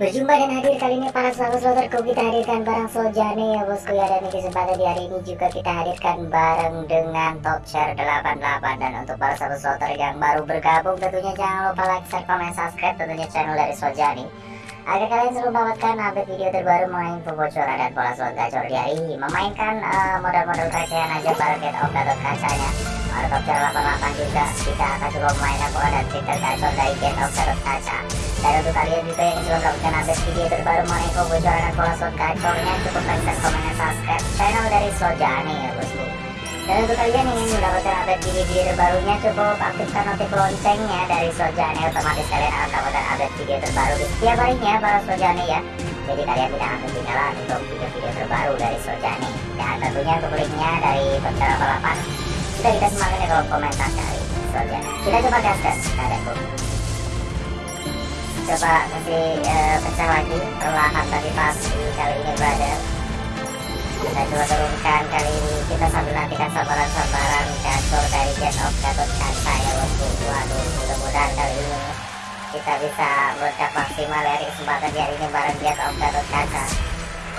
Berjumpa dan hadir kali ini para sahabat sloterku kita hadirkan barang Sojane ya bosku ya dan di kesempatan di hari ini juga kita hadirkan bareng dengan top share 88 dan untuk para sahabat sloter yang baru bergabung tentunya jangan lupa like, share, komen, subscribe tentunya channel dari Sojani agar kalian selalu mendapatkan update video terbaru mengenai info bocoran dan pola slot gacor di hari ini. Memainkan uh, modal-modal recehan aja bareng get off kacanya helikopter 88 juga kita akan coba main bola dan Peter dan dari Gate of Kaca dan untuk kalian juga yang belum melakukan update video terbaru Monaco bocoran bola slot gacornya cukup like dan komen dan subscribe channel dari Slot ya bosku dan untuk kalian yang ingin mendapatkan update video-video terbarunya cukup aktifkan notif loncengnya dari Slot otomatis kalian akan mendapatkan update video terbaru di setiap harinya para Slot ya jadi kalian tidak akan ketinggalan untuk video-video terbaru dari Sojani. dan tentunya untuk linknya dari Pencara Balapan, sudah kita semangat ya kalau komentar kali saja. Kita coba gas-gas adekku. Coba kasih uh, pecah lagi perlahan tapi pasti kali ini berada Kita coba turunkan kali ini. Kita sambil nantikan sabaran-sabaran kasur dari Jet of Gatot Kaca ya bosku. Waduh, mudah-mudahan kali ini kita bisa bercak maksimal ya, dari kesempatan hari ini bareng Jet of Gatot Kaca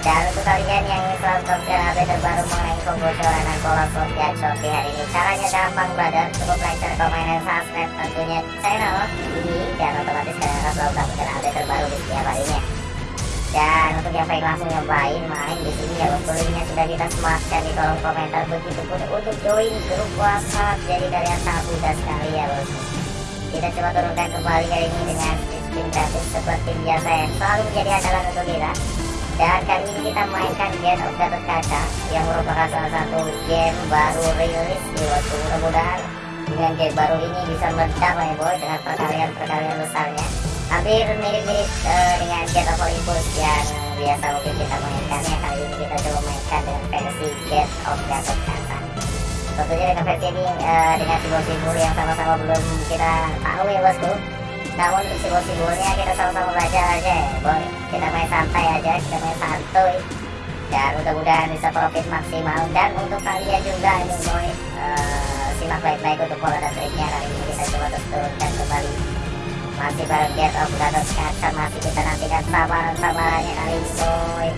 dan untuk kalian yang ingin selalu mendapatkan update terbaru mengenai info bocoran dan pola slot gacor di hari ini caranya gampang brother cukup like, share, komen, dan subscribe tentunya. Channel ini dan otomatis kalian akan selalu mendapatkan update terbaru di setiap harinya. Dan untuk yang pengen langsung nyobain main di sini ya bosku linknya sudah kita sematkan di kolom komentar. Begitupun untuk join grup WhatsApp jadi kalian sangat mudah sekali ya bosku kita coba turunkan kembali kali ini dengan spin gratis seperti biasa yang selalu menjadi andalan untuk kita dan kali ini kita mainkan Get of Gatot Kaca yang merupakan salah satu game baru rilis di bosku mudah-mudahan. Dengan game baru ini bisa meledak lah ya boy dengan perkalian-perkalian besarnya. Hampir mirip-mirip uh, dengan Get of Olympus yang biasa mungkin kita mainkan ya. Kali ini kita coba mainkan dengan versi Get of Gatot Kaca tentunya dengan versi ini uh, dengan simbol-simbol yang sama-sama belum kita tahu ya bosku namun simbol-simbolnya kita sama-sama belajar aja ya boy kita main santai aja kita main santuy. Dan mudah-mudahan bisa profit maksimal. Dan untuk kalian juga ini boy uh, simak baik-baik untuk pola dan triknya. Kali ini kita coba terus turunkan kembali. Masih bareng Get of Gatot Kaca masih kita nantikan sabaran-sabarannya kali ini boy.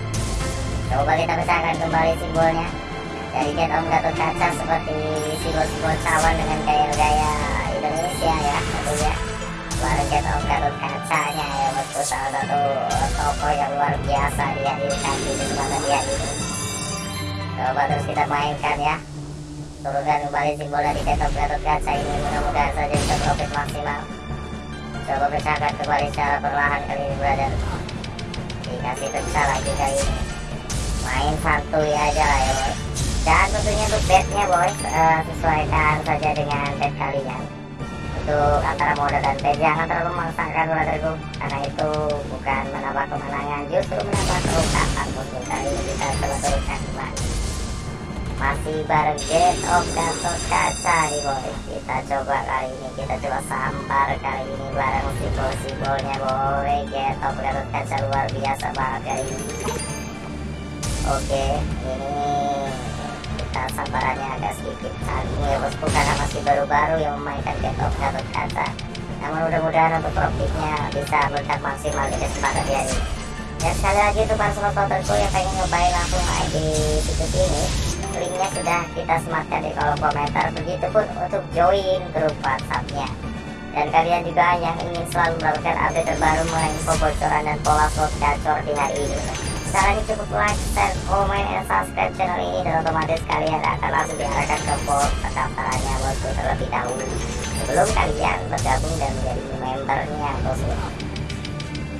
Coba kita pecahkan kembali simbolnya. Dari Get of Gatot Kaca seperti simbol-simbol cawan dengan gaya-gaya Indonesia ya tentunya Get of Gatot Kacanya ya bosku salah satu toko yang luar biasa dihadirkan di kesempatan dia ini coba terus kita mainkan ya. Turunkan kembali simbol dari of Gatot Kaca ini. Mudah-mudahan saja bisa profit maksimal. Coba pecahkan kembali secara perlahan kali ini brother. Dikasih pecah lagi kali ini. Main santuy aja lah ya boy. Dan tentunya untuk bednya boy uh, sesuaikan saja dengan bed kalian untuk antara modal dan bed jangan terlalu memaksakan brotherku karena itu bukan menambah kemenangan justru menambah kerusakan bosku kali ini kita coba turunkan masih bareng Get of Gatot Kaca nih boy. Kita coba kali ini kita coba sampar kali ini bareng simbol-simbolnya boy. Get of Gatot Kaca luar biasa banget kali ini. Oke ini kita samparannya agak sedikit. Kali ini ya bosku karena baru-baru yang memainkan Get of Gatot Kaca namun mudah-mudahan untuk profitnya bisa meledak maksimal di kesempatan di hari dan sekali lagi untuk para sobat yang pengen nyobain langsung di situs ini linknya sudah kita sematkan di kolom komentar. Begitupun untuk join grup whatsappnya. Dan kalian juga yang ingin selalu mendapatkan update terbaru mengenai info bocoran dan pola slot gacor di hari ini caranya cukup like, share, komen, dan subscribe channel ini dan otomatis kalian akan langsung diarahkan ke form pendaftarannya bosku terlebih dahulu. Sebelum kalian bergabung dan menjadi membernya bosku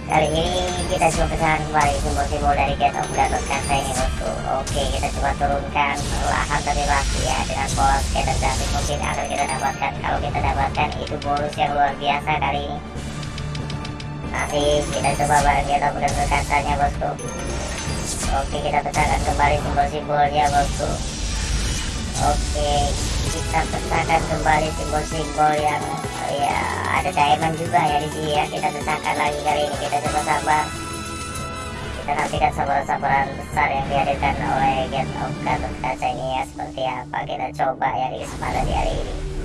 kali ini kita coba pecahan kembali simbol-simbol dari Get of Gatot Kaca ini bosku. Oke kita coba turunkan perlahan tapi pasti ya dengan pola skater gratis mungkin akan kita dapatkan kalau kita dapatkan itu bonus yang luar biasa kali ini masih kita coba bareng Get of Gatot Kacanya bosku. Oke kita pecahkan kembali simbol-simbolnya bosku. Oke kita pecahkan kembali simbol-simbol yang ya ada diamond juga ya di sini ya. Kita pecahkan lagi kali ini. Kita coba sabar. Kita nantikan sabaran-sabaran besar yang dihadirkan oleh Get of Gatot Kaca ini ya. Seperti apa kita coba ya di kesempatan di hari ini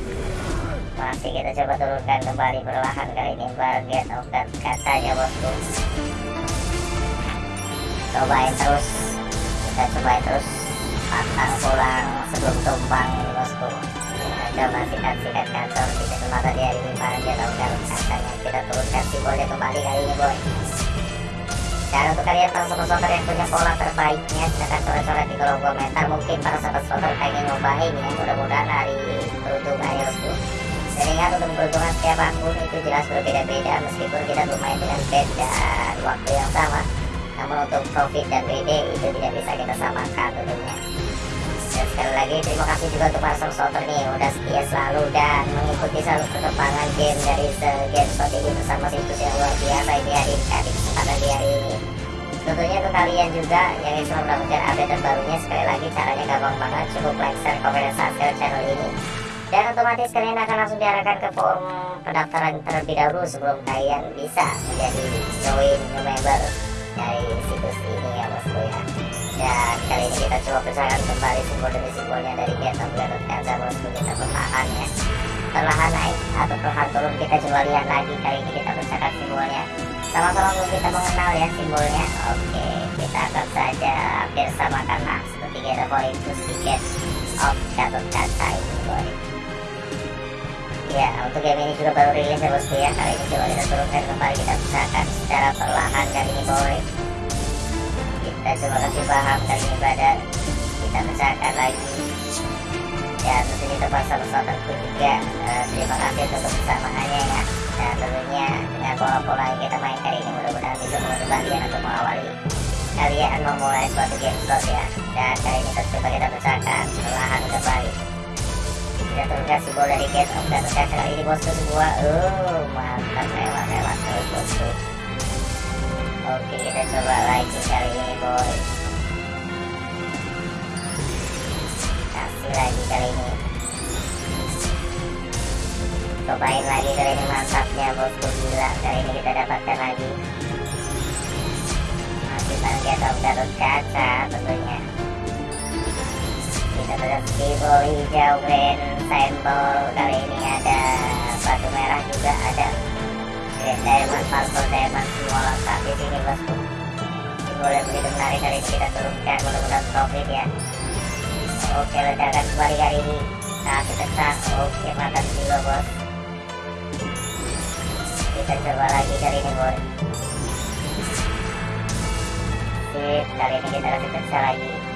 masih kita coba turunkan kembali perlahan kali ini of Gatot Kacanya bosku. Cobain terus. Kita cobain terus. Pantang pulang sebelum tumpang bosku. Ya, coba sikat-sikat kantor di kesempatan di hari ini para tahu katanya. Kita turunkan simbolnya kembali kali ini boy. Dan untuk kalian para sobat-sobat yang punya pola terbaiknya silahkan coret-coret di kolom komentar mungkin para sobat-sobat pengen nyobain ya. Mudah-mudahan hari peruntungan ya bosku dan ingat untuk peruntungan setiap akun itu jelas berbeda-beda meskipun kita bermain dengan bed dan waktu yang sama. Namun untuk profit dan BD itu tidak bisa kita samakan tentunya. Dan sekali lagi terima kasih juga untuk para sobat nih udah setia selalu dan mengikuti selalu perkembangan game dari game Shot ini bersama situs yang luar biasa ini hari ini kesempatan di hari ini. Tentunya untuk kalian juga yang selalu mendapatkan update terbarunya sekali lagi caranya gampang banget cukup like, share, komen, dan subscribe channel ini dan otomatis kalian akan langsung diarahkan ke form pendaftaran terlebih dahulu sebelum kalian bisa menjadi join member dari situs ini ya bosku ya. Dan kali ini kita coba pecahkan kembali simbol demi simbolnya dari Gatot Kaza bosku kita perlahan ya. Perlahan naik atau perlahan turun kita coba lihat lagi. Kali ini kita pecahkan simbolnya. Sama-sama untuk kita mengenal ya simbolnya. Oke kita akan saja hampir samakan lah seperti poin plus tiket of Gatot ini boy ya untuk game ini juga baru rilis ya bosku ya kali ini coba kita turunkan kembali kita pecahkan secara perlahan kali ini boy. Kita coba kasih paham kali ini brother kita pecahkan lagi. Dan tentunya para sahabat-sahabatku juga uh, terima kasih untuk kebersamaannya ya. Dan tentunya dengan pola-pola yang kita main kali ini mudah-mudahan bisa membantu kalian untuk mengawali kalian memulai suatu game slot ya. Dan kali ini kita coba kita pecahkan perlahan kembali kita turunkan simbol dari get of dan kali ini bosku semua oh mantap lewat lewat terus bosku oke kita coba lagi kali ini boy kasih lagi kali ini cobain lagi kali ini mantapnya bosku gila kali ini kita dapatkan lagi. Masih target of Gatot Kaca tentunya kita terus simbol hijau green sampel kali ini ada batu merah juga ada green diamond purple diamond semua lengkap di sini bosku yang begitu menarik kali ini kita turunkan mudah-mudahan profit ya. Oke ledakan kembali kali ini. Kasih tekan oke mantap juga bos. Kita coba lagi kali ini boy sip kali ini kita kasih pecah lagi